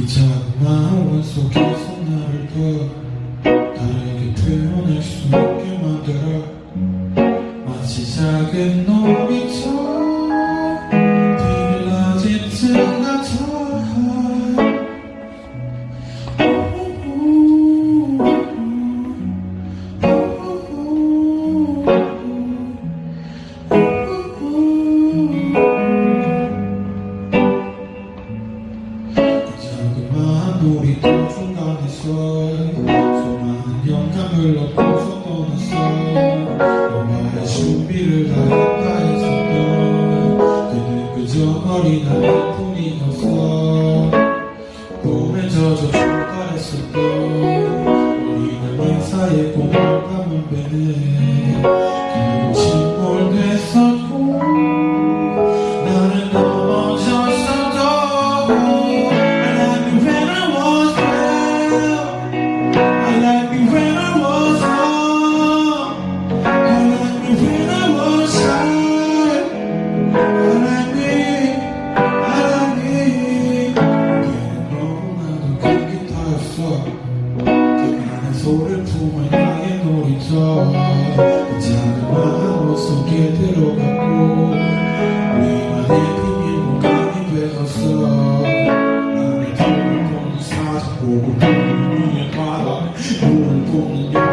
이 작은 마음 속에서 나를 더 다르게 표현할 수 있게 만들어. 마치 작은 놀이처럼 한 놀이터 중간에서 수많은 영감을 얻고서 떠났어 너와의 준비를 다 했다 했으면 그는 그저 어린 아이 뿐이었어 꿈에 젖어 출발했을 때 우리는 꿈을 감은 배는 소를 품을 나의 놀이터 작은 마음 속에 들어갔고 위만의 그게 무감이 되었어. 나의 뒤를 보는 사자 보고 눈을 바라 눈을 보는